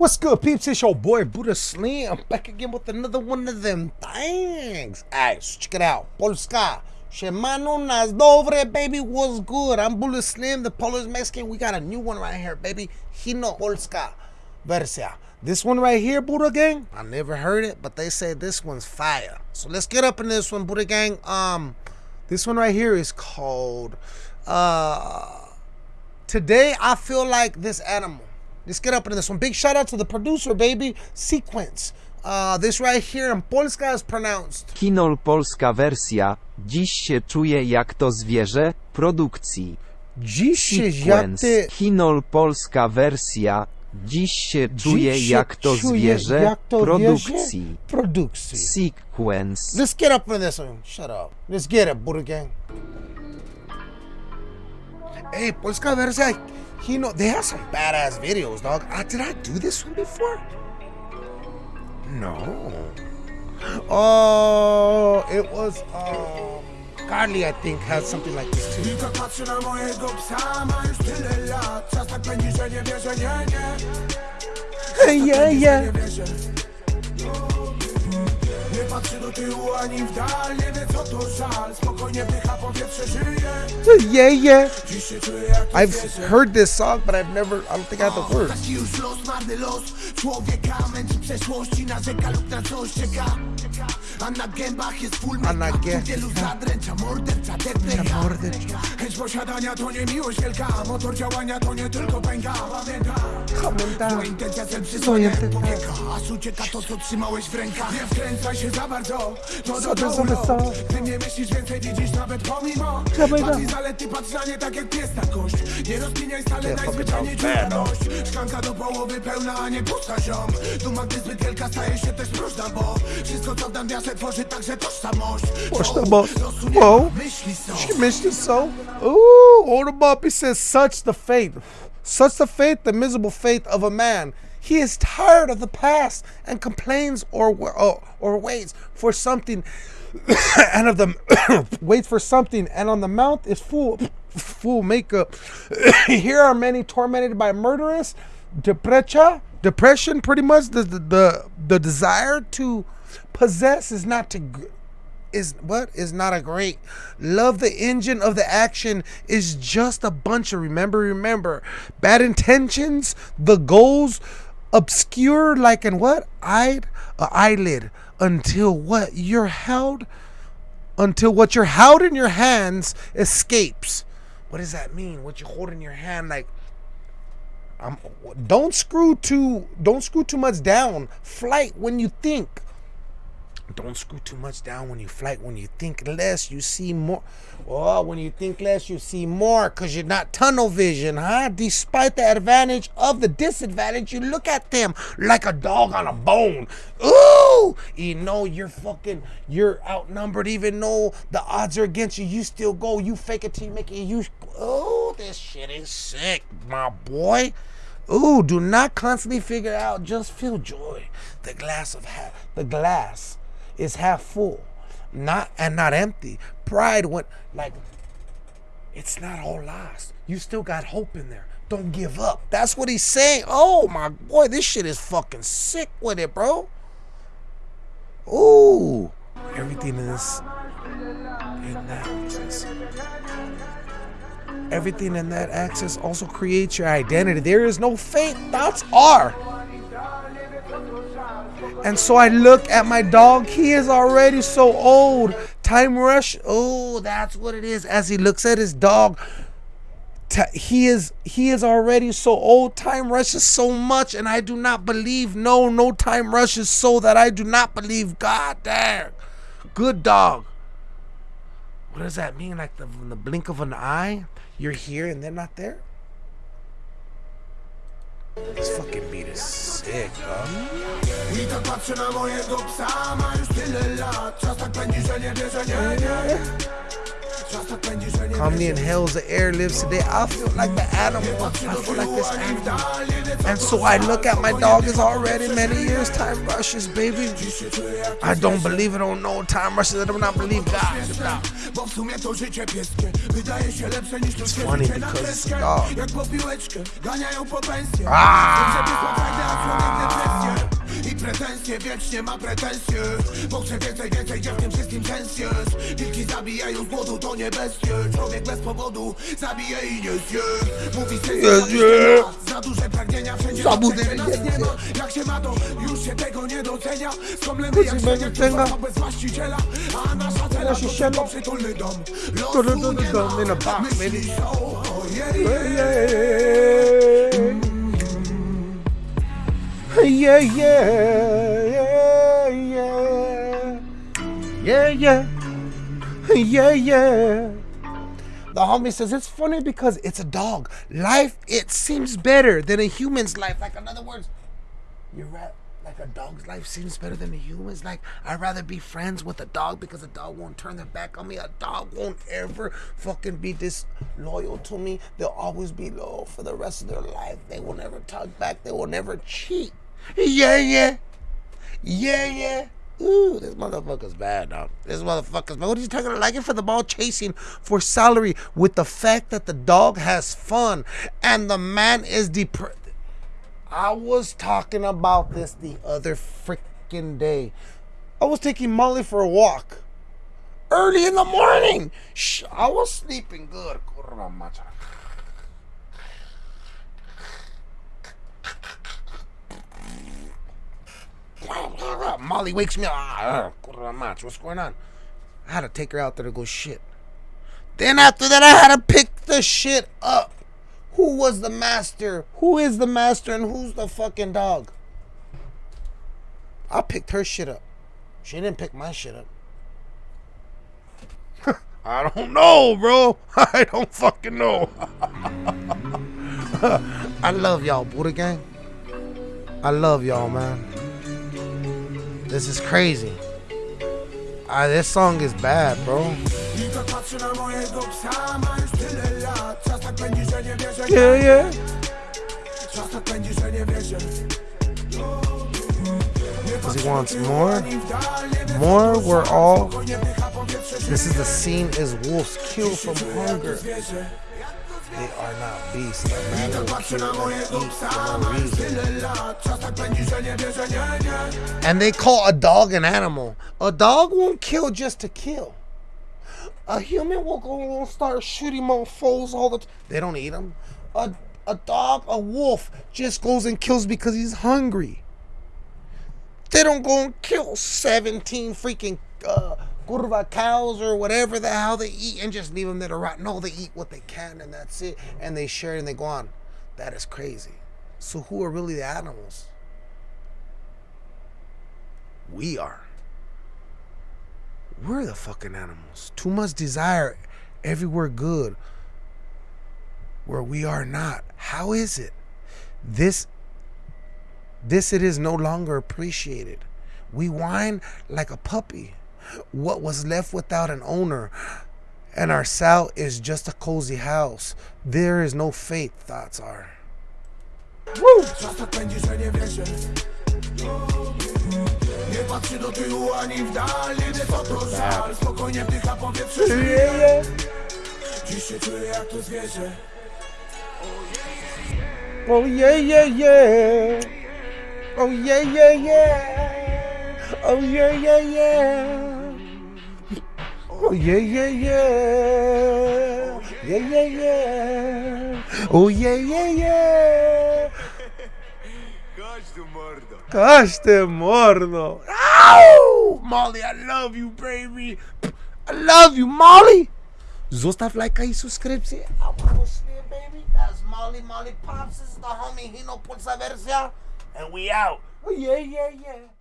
What's good, peeps? It's your boy Buddha Slim. I'm back again with another one of them things. Alright, so check it out. Polska. Shemano nas dobre, baby. What's good? I'm Buddha Slim, the Polish Mexican. We got a new one right here, baby. Hino Polska Versia. This one right here, Buddha Gang, I never heard it, but they say this one's fire. So let's get up in this one, Buddha Gang. Um, this one right here is called uh Today I feel like this animal. Let's get up into this one. Big shout out to the producer, baby. Sequence. Uh, this right here in Polska is pronounced. Kinol polska wersja. Dziś się czuję jak to zwierzę. Produkcji. Dziś się Sequence. Kinol polska wersja. Dziś się czuję Dziś się jak to czuję zwierzę. jak to Produkcji. Produkcji. Sequence. Let's get up in this one. Shut up. Let's get it, Buddha Gang. Hey, Polska Versa, you know, they have some badass videos, dog. Uh, did I do this one before? No. Oh, it was, um, Carly, I think, has something like this too. Wilka patrzy patrzy do tyłu ani w dal. Nie wie co to żal. Spokojnie wdycha powietrze, żyje. Yeah, yeah. Dziś się czuję jak to I've heard this song, but I've never, I don't think I have the words. Taki już los, marny los. Człowieka męczy przeszłości Narzeka lub na coś czeka A na gębach jest full A na Wielu zadręcza, mordercza, mordercza. Chęć posiadania to nie miłość wielka Motor działania to nie tylko pęka Pamiętam. Twoja intencja cel przysłania powieka Aż ucieka to co trzymałeś w rękach Nie wkręcaj się za bardzo To do dołu? Ty nie myślisz więcej widzisz nawet pomimo. Patrz zalety patrz na nie tak jak pies na kość Nie rozkminiaj stale najzwyczajniej fucking dziura dość Szklanka do połowy pełna a nie pusta ziom Duma gdy zbyt wielka staje się też próżna Bo wszystko co w Dandiasze tworzy także tożsamość Tożsamość. Wow. myśli są She mentioned so. Ooh, up. Says, such the fate, such the fate, the miserable fate of a man. He is tired of the past and complains or or, or waits for something, and of the waits for something, and on the mouth is full full makeup. Here are many tormented by murderous depression. Depression, pretty much. The the the, the desire to possess is not to. is what? Is not a great. Love the engine of the action is just a bunch of remember remember. Bad intentions the goals obscure like in what? Eyed a eyelid. Until what? You're held until what? You're held in your hands escapes what does that mean? What you hold in your hand like um, don't screw too don't screw too much down. Flight when you think don't screw too much down when you flight. When you think less, you see more. Oh, when you think less, you see more because you're not tunnel vision, huh? Despite the advantage of the disadvantage, you look at them like a dog on a bone. Ooh, you know you're fucking, you're outnumbered. Even though the odds are against you, you still go. You fake it till you make it. You, oh, this shit is sick, my boy. Ooh, do not constantly figure out. Just feel joy. The glass of half, the glass is half full, not and not empty. Pride went like it's not all lost. You still got hope in there. Don't give up. That's what he's saying. Oh my boy, this shit is fucking sick with it, bro. Ooh, everything in this, in that axis. Everything in that axis also creates your identity. There is no fate. Thoughts are. And so I look at my dog. He is already so old. Time rush. Oh, that's what it is. As he looks at his dog, he is he is already so old. Time rushes so much, and I do not believe. No, no time rushes so that I do not believe. God damn, good dog. What does that mean? Like the, the blink of an eye, you're here and they're not there. This fucking beat is sick, bro. I tak patrzę na mojego psa, ma już tyle lat Czas tak pędzi, że nie wierzę, nie, nie pędzi, że inhales the air, lives today. I feel like the animal. I feel like this animal. And so I look at my dog is already many years. Time rushes, baby. I don't believe it on no time rushes. I do not believe God. Bo w sumie to życie pieskie Wydaje się lepsze niż to funny because it's a dog. Jak po piłeczkę, ganiają po pensję Ah! Pretensje, wiecznie ma pretensje. Bo chce więcej, więcej, gdzie w tym wszystkim sens jest. Wilki zabijają z głodu, to nie bestie. Człowiek bez powodu zabije i nie zje. Mówi zje. za duże pragnienia Wszędzie Za budy nas nie ma. Jak się ma to, już się tego nie docenia. Skomlemy jak świnia, tego? czuwa bez właściciela A nasza Nasze to tylko przytulny dom. To Losu to nie ma. Myśli są, ojej, Yeah, yeah, yeah, yeah, yeah, yeah, yeah. The homie says it's funny because it's a dog. Life it seems better than a human's life. Like in other words, you're right. Like a dog's life seems better than a human's. Like I'd rather be friends with a dog because a dog won't turn their back on me. A dog won't ever fucking be disloyal to me. They'll always be loyal for the rest of their life. They will never talk back. They will never cheat. Yeah, yeah, yeah, yeah. Ooh, this motherfucker's bad, dog. This motherfucker's bad. What are you talking about? Like it for the ball chasing for salary with the fact that the dog has fun and the man is depressed. I was talking about this the other freaking day. I was taking Molly for a walk early in the morning. Shh, I was sleeping good. Molly wakes me up. Ah, macha. What's going on? I had to take her out there to go shit. Then after that, I had to pick the shit up. Who was the master? Who is the master and who's the fucking dog? I picked her shit up. She didn't pick my shit up. I don't know, bro. I don't fucking know. I love y'all, Buddha Gang. I love y'all, man. This is crazy. I, this song is bad, bro. Wilk patrzy na mojego psa, ma już tyle lat Czas tak pędzi, że nie wierzę Yeah, yeah. Czas tak pędzi, że nie wierzę Because he wants more. More, we're all. This is the scene is wolves kill from hunger. They are not beasts. The man will kill and eat for no reason. Czas tak pędzi, że nie wierzę, nie, nie And they call a dog an animal. A dog won't kill just to kill. A human will go and start shooting motherfuckers all the time. They don't eat them. A, a dog, a wolf, just goes and kills because he's hungry. They don't go and kill 17 freaking uh, curva cows or whatever the hell they eat and just leave them there to rot. No, they eat what they can and that's it. And they share and they go on. That is crazy. So who are really the animals? We are. We're the fucking animals. Too much desire, everywhere good, where we are not. How is it? This this it is no longer appreciated. We whine like a puppy. What was left without an owner, and our cell is just a cozy house. There is no fate, thoughts are. Woo! Czas tak pędzi, że nie wierzę Nie patrzy do tyłu ani w dal Nie wie co to żal Spokojnie wdycha powietrze Yeah, yeah. Dziś się czuję jak to zwierzę Oh yeah, yeah, yeah. Oh yeah, yeah, yeah. Oh yeah, yeah, yeah. Oh yeah, yeah, yeah. Yeah, yeah, yeah. Oh yeah, yeah, yeah. Gosh, te mordo. Ow! Molly, I love you, baby. I love you, Molly. Zostaw lajka i subskrypcję. Wanna sleep, baby. That's Molly, Molly Pops. Is the homie Hino Pulsa Versia. And we out. Oh, yeah, yeah, yeah.